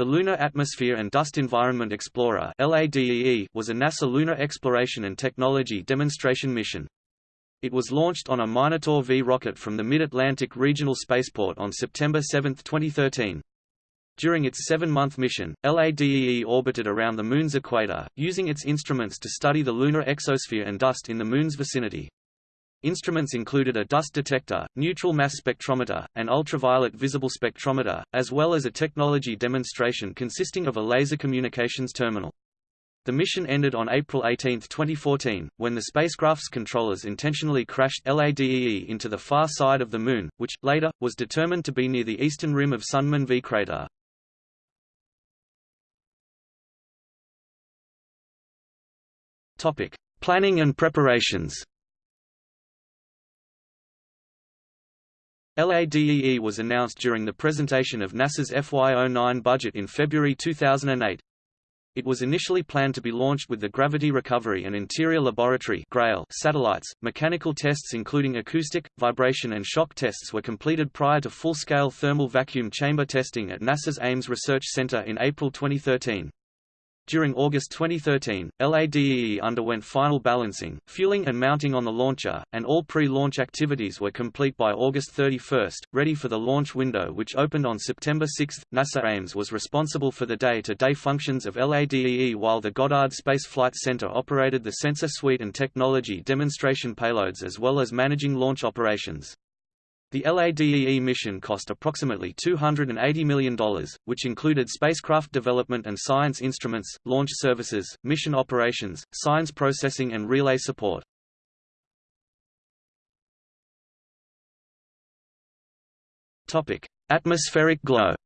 The Lunar Atmosphere and Dust Environment Explorer was a NASA lunar exploration and technology demonstration mission. It was launched on a Minotaur V rocket from the Mid-Atlantic Regional Spaceport on September 7, 2013. During its seven-month mission, LADEE orbited around the Moon's equator, using its instruments to study the lunar exosphere and dust in the Moon's vicinity. Instruments included a dust detector, neutral mass spectrometer, and ultraviolet visible spectrometer, as well as a technology demonstration consisting of a laser communications terminal. The mission ended on April 18, 2014, when the spacecraft's controllers intentionally crashed LADEE into the far side of the Moon, which, later, was determined to be near the eastern rim of Sundman V crater. Planning and preparations LADEE was announced during the presentation of NASA's FY09 budget in February 2008. It was initially planned to be launched with the Gravity Recovery and Interior Laboratory (GRAIL) satellites. Mechanical tests including acoustic, vibration and shock tests were completed prior to full-scale thermal vacuum chamber testing at NASA's Ames Research Center in April 2013. During August 2013, LADEE underwent final balancing, fueling and mounting on the launcher, and all pre-launch activities were complete by August 31, ready for the launch window which opened on September 6. NASA Ames was responsible for the day-to-day -day functions of LADEE while the Goddard Space Flight Center operated the sensor suite and technology demonstration payloads as well as managing launch operations. The LADEE mission cost approximately $280 million, which included spacecraft development and science instruments, launch services, mission operations, science processing and relay support. Atmospheric glow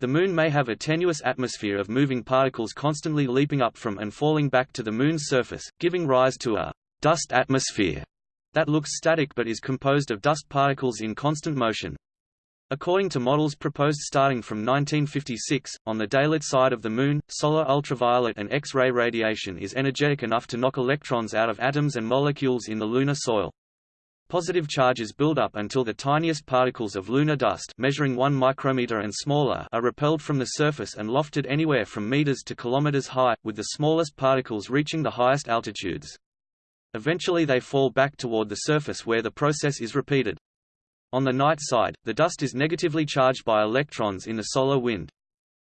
The Moon may have a tenuous atmosphere of moving particles constantly leaping up from and falling back to the Moon's surface, giving rise to a dust atmosphere that looks static but is composed of dust particles in constant motion. According to models proposed starting from 1956, on the daylit side of the Moon, solar ultraviolet and X-ray radiation is energetic enough to knock electrons out of atoms and molecules in the lunar soil. Positive charges build up until the tiniest particles of lunar dust measuring 1 micrometer and smaller are repelled from the surface and lofted anywhere from meters to kilometers high, with the smallest particles reaching the highest altitudes. Eventually they fall back toward the surface where the process is repeated. On the night side, the dust is negatively charged by electrons in the solar wind.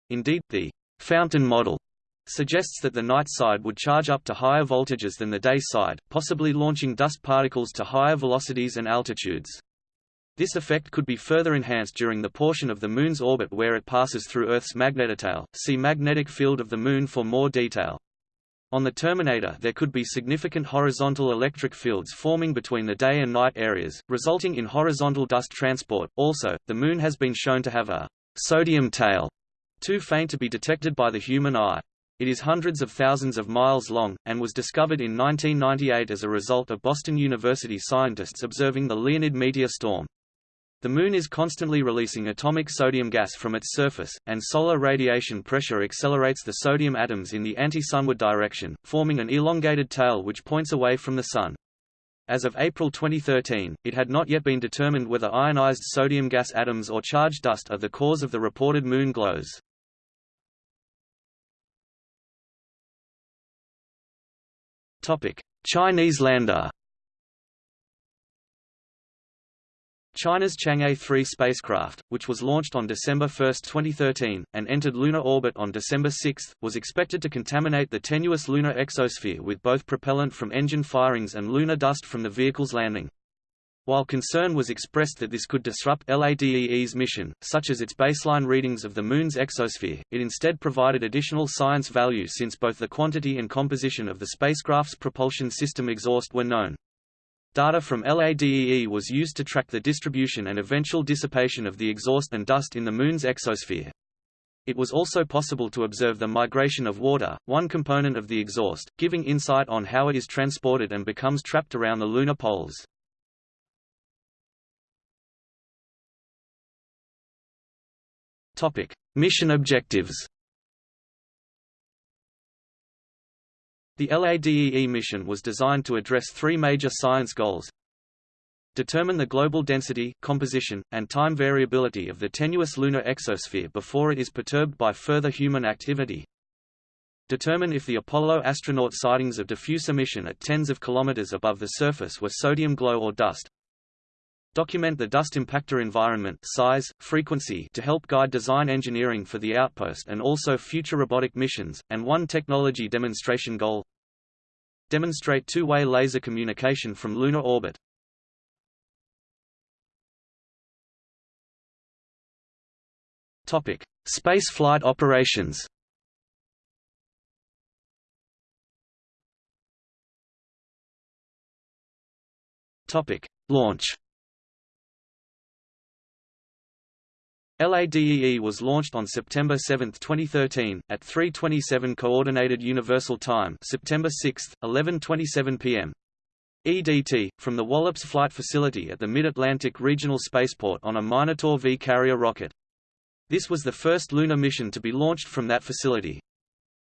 Indeed, the fountain model suggests that the night side would charge up to higher voltages than the day side, possibly launching dust particles to higher velocities and altitudes. This effect could be further enhanced during the portion of the Moon's orbit where it passes through Earth's magnetotail. See magnetic field of the Moon for more detail. On the terminator there could be significant horizontal electric fields forming between the day and night areas, resulting in horizontal dust transport. Also, the Moon has been shown to have a sodium tail, too faint to be detected by the human eye. It is hundreds of thousands of miles long, and was discovered in 1998 as a result of Boston University scientists observing the Leonid meteor storm. The Moon is constantly releasing atomic sodium gas from its surface, and solar radiation pressure accelerates the sodium atoms in the anti-sunward direction, forming an elongated tail which points away from the Sun. As of April 2013, it had not yet been determined whether ionized sodium gas atoms or charged dust are the cause of the reported Moon glows. Chinese lander China's Chang'e 3 spacecraft, which was launched on December 1, 2013, and entered lunar orbit on December 6, was expected to contaminate the tenuous lunar exosphere with both propellant from engine firings and lunar dust from the vehicle's landing. While concern was expressed that this could disrupt LADEE's mission, such as its baseline readings of the Moon's exosphere, it instead provided additional science value since both the quantity and composition of the spacecraft's propulsion system exhaust were known. Data from LADEE was used to track the distribution and eventual dissipation of the exhaust and dust in the Moon's exosphere. It was also possible to observe the migration of water, one component of the exhaust, giving insight on how it is transported and becomes trapped around the lunar poles. Mission objectives The LADEE mission was designed to address three major science goals. Determine the global density, composition, and time variability of the tenuous lunar exosphere before it is perturbed by further human activity. Determine if the Apollo astronaut sightings of diffuse emission at tens of kilometers above the surface were sodium glow or dust. Document the dust impactor environment size, frequency to help guide design engineering for the outpost and also future robotic missions, and one technology demonstration goal. Demonstrate two-way laser communication from lunar orbit. Topic: Space flight operations. Topic: Launch. LADEE was launched on September 7, 2013, at 3:27 Coordinated Universal Time, September 6, 11:27 p.m. EDT, from the Wallops Flight Facility at the Mid-Atlantic Regional Spaceport on a Minotaur V carrier rocket. This was the first lunar mission to be launched from that facility.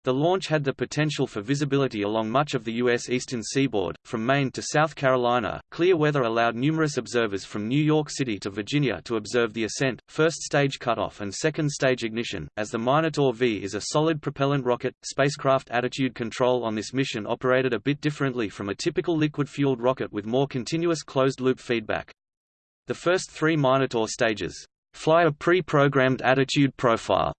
The launch had the potential for visibility along much of the U.S. eastern seaboard, from Maine to South Carolina. Clear weather allowed numerous observers from New York City to Virginia to observe the ascent, first stage cutoff, and second stage ignition. As the Minotaur V is a solid propellant rocket, spacecraft attitude control on this mission operated a bit differently from a typical liquid fueled rocket with more continuous closed loop feedback. The first three Minotaur stages fly a pre programmed attitude profile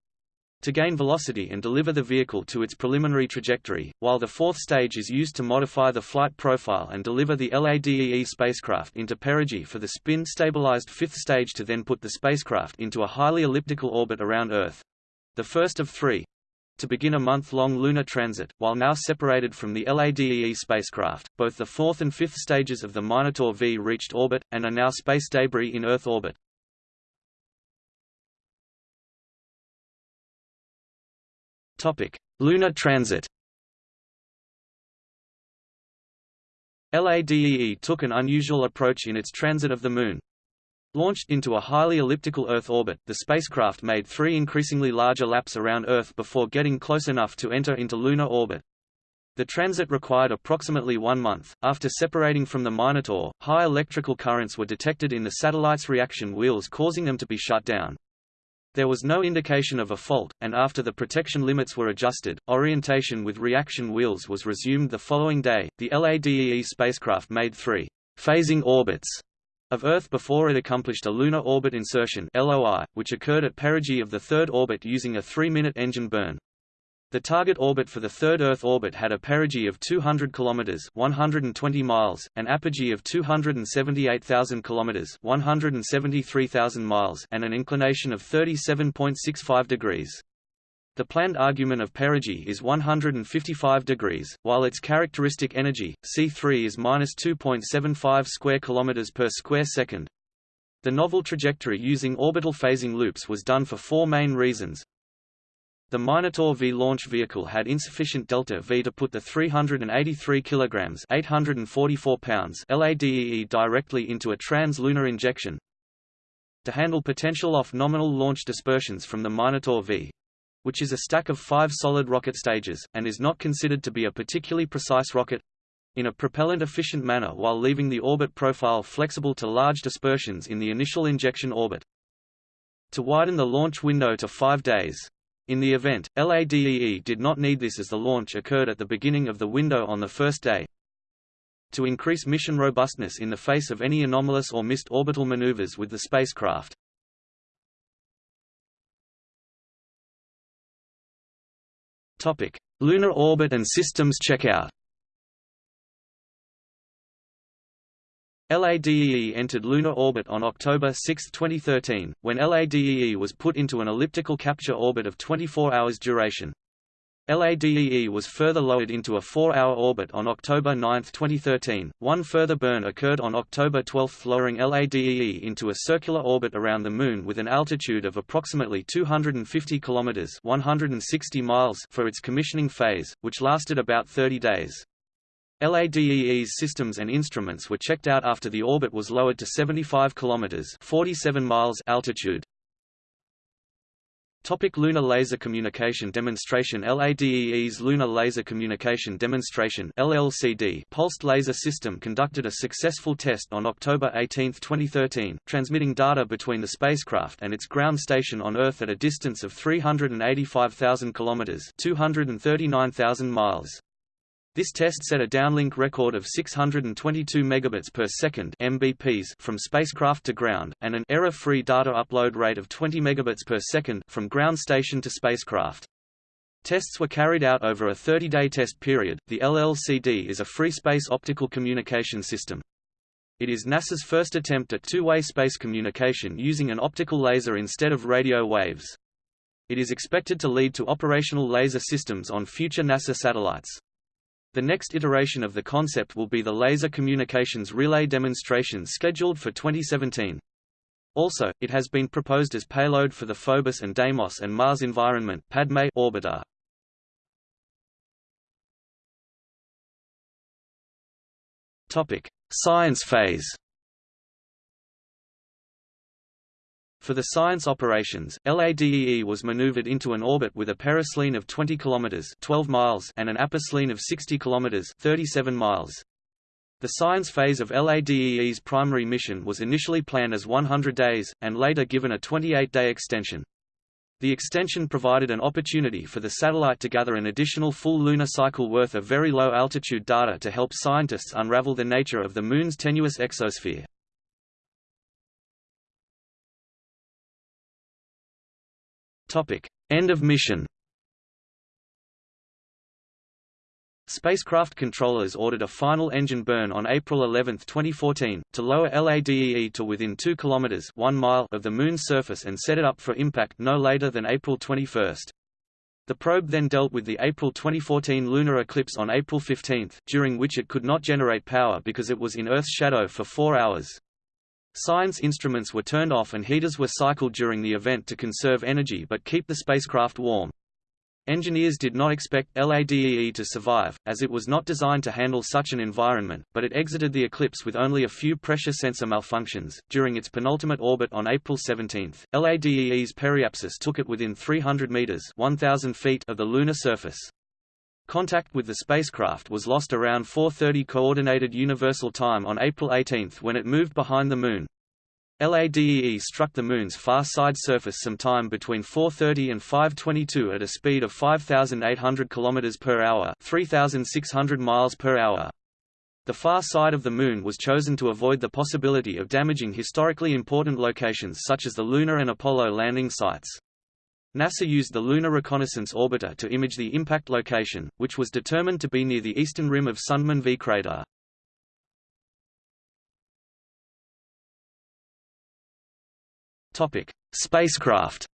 to gain velocity and deliver the vehicle to its preliminary trajectory, while the fourth stage is used to modify the flight profile and deliver the LADEE spacecraft into perigee for the spin-stabilized fifth stage to then put the spacecraft into a highly elliptical orbit around Earth—the first of three, to begin a month-long lunar transit, while now separated from the LADEE spacecraft. Both the fourth and fifth stages of the Minotaur V reached orbit, and are now space debris in Earth orbit. Topic: Lunar transit. LADEE took an unusual approach in its transit of the Moon. Launched into a highly elliptical Earth orbit, the spacecraft made three increasingly larger laps around Earth before getting close enough to enter into lunar orbit. The transit required approximately one month. After separating from the Minotaur, high electrical currents were detected in the satellite's reaction wheels causing them to be shut down. There was no indication of a fault, and after the protection limits were adjusted, orientation with reaction wheels was resumed the following day. The LADEE spacecraft made three phasing orbits of Earth before it accomplished a lunar orbit insertion (LOI), which occurred at perigee of the third orbit using a three-minute engine burn. The target orbit for the third Earth orbit had a perigee of 200 km 120 miles, an apogee of 278,000 km 173,000 miles and an inclination of 37.65 degrees. The planned argument of perigee is 155 degrees, while its characteristic energy, C3 is minus 2.75 square kilometers per square second. The novel trajectory using orbital phasing loops was done for four main reasons. The Minotaur V launch vehicle had insufficient delta V to put the 383 kilograms (844 pounds) LADEE directly into a trans-lunar injection. To handle potential off-nominal launch dispersions from the Minotaur V, which is a stack of five solid rocket stages, and is not considered to be a particularly precise rocket, in a propellant-efficient manner while leaving the orbit profile flexible to large dispersions in the initial injection orbit. To widen the launch window to five days, in the event, LADEE did not need this as the launch occurred at the beginning of the window on the first day. To increase mission robustness in the face of any anomalous or missed orbital maneuvers with the spacecraft. Topic: Lunar orbit and systems checkout. LADEE entered lunar orbit on October 6, 2013, when LADEE was put into an elliptical capture orbit of 24 hours duration. LADEE was further lowered into a four-hour orbit on October 9, 2013. One further burn occurred on October 12 lowering LADEE into a circular orbit around the Moon with an altitude of approximately 250 km 160 miles for its commissioning phase, which lasted about 30 days. LADEE's systems and instruments were checked out after the orbit was lowered to 75 kilometers (47 miles) altitude. Topic Lunar Laser Communication Demonstration LADEE's Lunar Laser Communication Demonstration LLCD pulsed laser system conducted a successful test on October 18, 2013, transmitting data between the spacecraft and its ground station on Earth at a distance of 385,000 kilometers, 239,000 miles. This test set a downlink record of 622 megabits per second (mbps) from spacecraft to ground, and an error-free data upload rate of 20 megabits per second from ground station to spacecraft. Tests were carried out over a 30-day test period. The LLCD is a free space optical communication system. It is NASA's first attempt at two-way space communication using an optical laser instead of radio waves. It is expected to lead to operational laser systems on future NASA satellites. The next iteration of the concept will be the Laser Communications Relay demonstration scheduled for 2017. Also, it has been proposed as payload for the Phobos and Deimos and Mars Environment Padme orbiter. Topic: Science phase. For the science operations, LADEE was maneuvered into an orbit with a periselene of 20 km 12 miles and an aposelene of 60 km 37 miles. The science phase of LADEE's primary mission was initially planned as 100 days, and later given a 28-day extension. The extension provided an opportunity for the satellite to gather an additional full lunar cycle worth of very low altitude data to help scientists unravel the nature of the Moon's tenuous exosphere. Topic: End of mission. Spacecraft controllers ordered a final engine burn on April 11, 2014, to lower LADEE to within 2 km 1 mile of the Moon's surface and set it up for impact no later than April 21. The probe then dealt with the April 2014 lunar eclipse on April 15, during which it could not generate power because it was in Earth's shadow for four hours. Science instruments were turned off and heaters were cycled during the event to conserve energy but keep the spacecraft warm. Engineers did not expect LADEE to survive, as it was not designed to handle such an environment, but it exited the eclipse with only a few pressure sensor malfunctions. During its penultimate orbit on April 17, LADEE's periapsis took it within 300 meters (1,000 feet) of the lunar surface. Contact with the spacecraft was lost around 4.30 Coordinated Universal Time on April 18 when it moved behind the Moon. LADEE struck the Moon's far side surface sometime between 4.30 and 5.22 at a speed of 5,800 km per hour 3,600 miles per hour. The far side of the Moon was chosen to avoid the possibility of damaging historically important locations such as the Luna and Apollo landing sites. NASA used the Lunar Reconnaissance Orbiter to image the impact location, which was determined to be near the eastern rim of Sundman V crater. Topic: Spacecraft.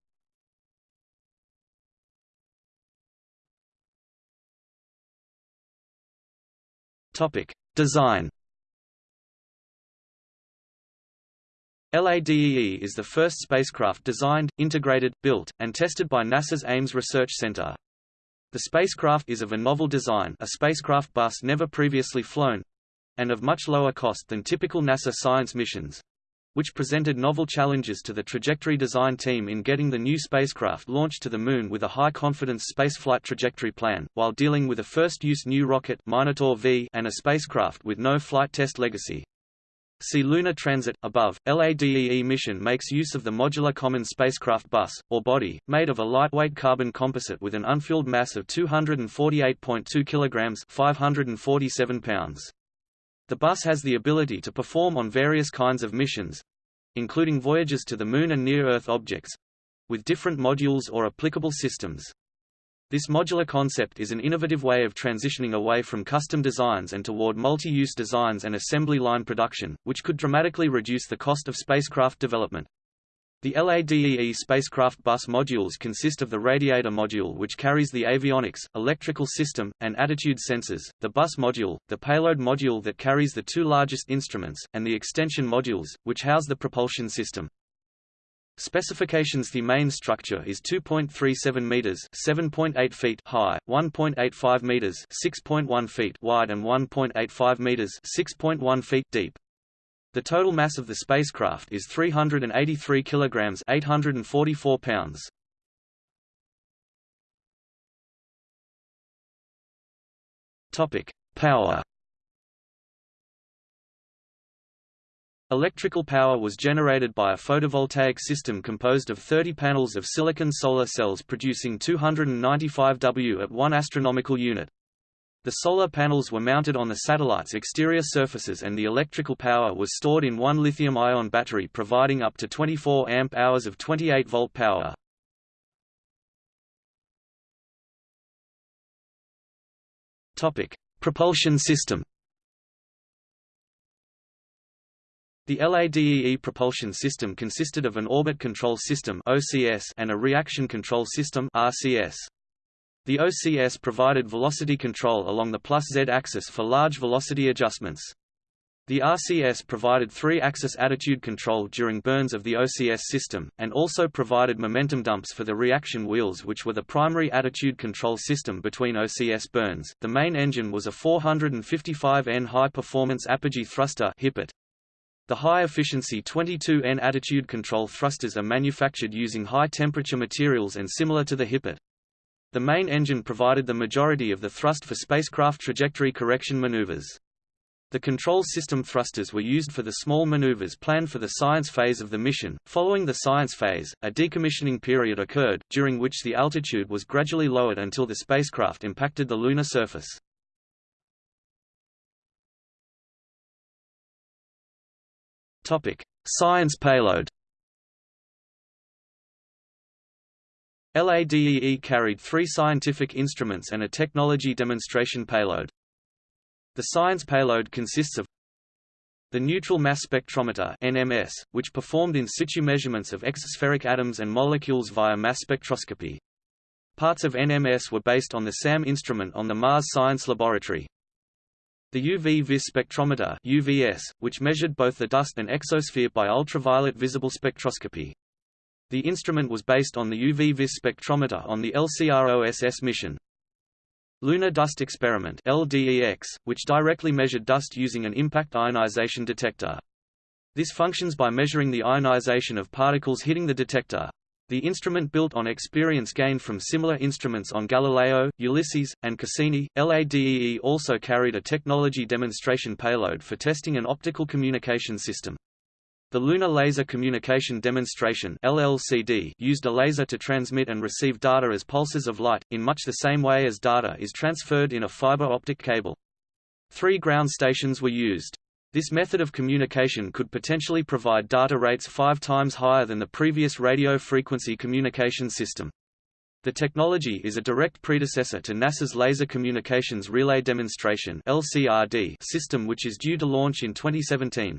Topic: Design. LADEE is the first spacecraft designed, integrated, built, and tested by NASA's Ames Research Center. The spacecraft is of a novel design a spacecraft bus never previously flown—and of much lower cost than typical NASA science missions, which presented novel challenges to the trajectory design team in getting the new spacecraft launched to the Moon with a high-confidence spaceflight trajectory plan, while dealing with a first-use new rocket Minotaur V and a spacecraft with no flight test legacy. See Lunar Transit, above. LADEE mission makes use of the Modular Common Spacecraft Bus, or body, made of a lightweight carbon composite with an unfilled mass of 248.2 kg 547 pounds. The bus has the ability to perform on various kinds of missions—including voyages to the Moon and near-Earth objects—with different modules or applicable systems. This modular concept is an innovative way of transitioning away from custom designs and toward multi-use designs and assembly line production, which could dramatically reduce the cost of spacecraft development. The LADEE spacecraft bus modules consist of the radiator module which carries the avionics, electrical system, and attitude sensors, the bus module, the payload module that carries the two largest instruments, and the extension modules, which house the propulsion system. Specifications The main structure is 2.37 meters 7.8 feet high, 1.85 meters 6.1 feet wide and 1.85 meters 6.1 feet deep. The total mass of the spacecraft is 383 kilograms 844 pounds. Topic: Power Electrical power was generated by a photovoltaic system composed of 30 panels of silicon solar cells producing 295 W at 1 astronomical unit. The solar panels were mounted on the satellite's exterior surfaces and the electrical power was stored in one lithium-ion battery providing up to 24 amp-hours of 28-volt power. Propulsion system The LADEE propulsion system consisted of an orbit control system (OCS) and a reaction control system (RCS). The OCS provided velocity control along the plus z axis for large velocity adjustments. The RCS provided three-axis attitude control during burns of the OCS system, and also provided momentum dumps for the reaction wheels which were the primary attitude control system between OCS burns. The main engine was a 455N high-performance apogee thruster The high-efficiency 22N attitude control thrusters are manufactured using high-temperature materials and similar to the HiPAT. The main engine provided the majority of the thrust for spacecraft trajectory correction maneuvers. The control system thrusters were used for the small maneuvers planned for the science phase of the mission. Following the science phase, a decommissioning period occurred, during which the altitude was gradually lowered until the spacecraft impacted the lunar surface. Topic: Science payload. LADEE carried three scientific instruments and a technology demonstration payload. The science payload consists of the Neutral Mass Spectrometer NMS, which performed in situ measurements of exospheric atoms and molecules via mass spectroscopy. Parts of NMS were based on the SAM instrument on the Mars Science Laboratory. The UV vis spectrometer UVS, which measured both the dust and exosphere by ultraviolet visible spectroscopy. The instrument was based on the UV-vis spectrometer on the LCROSS mission. Lunar Dust Experiment LDEX, which directly measured dust using an impact ionization detector. This functions by measuring the ionization of particles hitting the detector. The instrument built on experience gained from similar instruments on Galileo, Ulysses, and Cassini. LADEE also carried a technology demonstration payload for testing an optical communication system. The Lunar Laser Communication Demonstration LLCD used a laser to transmit and receive data as pulses of light, in much the same way as data is transferred in a fiber optic cable. Three ground stations were used. This method of communication could potentially provide data rates five times higher than the previous radio frequency communication system. The technology is a direct predecessor to NASA's Laser Communications Relay Demonstration (LCRD) system which is due to launch in 2017.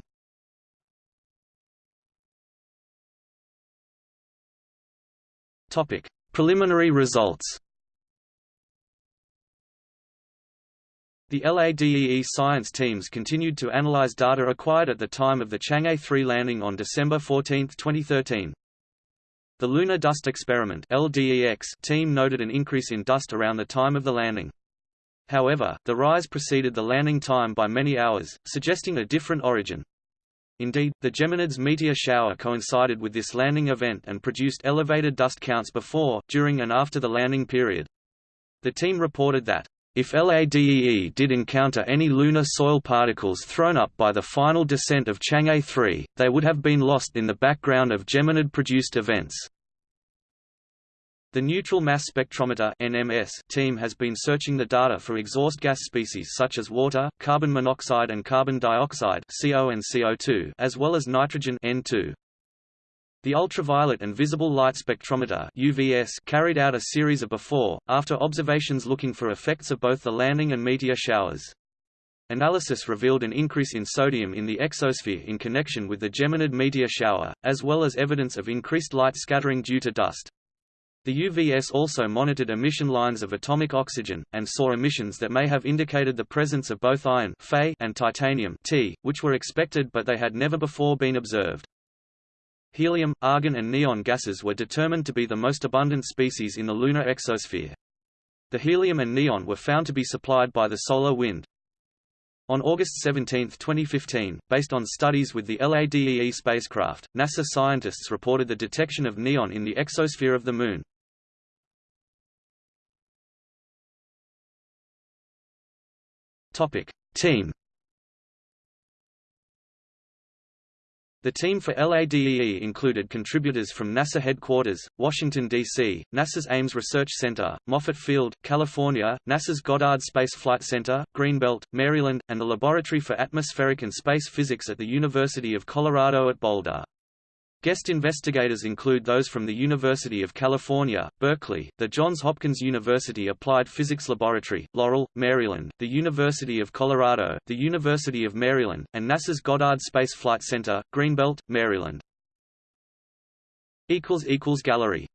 Topic: Preliminary results. The LADEE science teams continued to analyze data acquired at the time of the Chang'e 3 landing on December 14, 2013. The Lunar Dust Experiment LDEX team noted an increase in dust around the time of the landing. However, the rise preceded the landing time by many hours, suggesting a different origin. Indeed, the Geminids meteor shower coincided with this landing event and produced elevated dust counts before, during and after the landing period. The team reported that, if LADEE did encounter any lunar soil particles thrown up by the final descent of Chang'e 3, they would have been lost in the background of Geminid-produced events. The Neutral Mass Spectrometer (NMS) team has been searching the data for exhaust gas species such as water, carbon monoxide and carbon dioxide (CO and CO2), as well as nitrogen (N2). The Ultraviolet and Visible Light Spectrometer (UVS) carried out a series of before after observations looking for effects of both the landing and meteor showers. Analysis revealed an increase in sodium in the exosphere in connection with the Geminid meteor shower, as well as evidence of increased light scattering due to dust. The UVS also monitored emission lines of atomic oxygen, and saw emissions that may have indicated the presence of both iron and titanium which were expected but they had never before been observed. Helium, argon and neon gases were determined to be the most abundant species in the lunar exosphere. The helium and neon were found to be supplied by the solar wind. On August 17, 2015, based on studies with the LADEE spacecraft, NASA scientists reported the detection of neon in the exosphere of the Moon. Topic: Team The team for LADEE included contributors from NASA headquarters, Washington, D.C., NASA's Ames Research Center, Moffett Field, California, NASA's Goddard Space Flight Center, Greenbelt, Maryland, and the Laboratory for Atmospheric and Space Physics at the University of Colorado at Boulder. Guest investigators include those from the University of California, Berkeley, the Johns Hopkins University Applied Physics Laboratory, Laurel, Maryland, the University of Colorado, the University of Maryland, and NASA's Goddard Space Flight Center, Greenbelt, Maryland. Gallery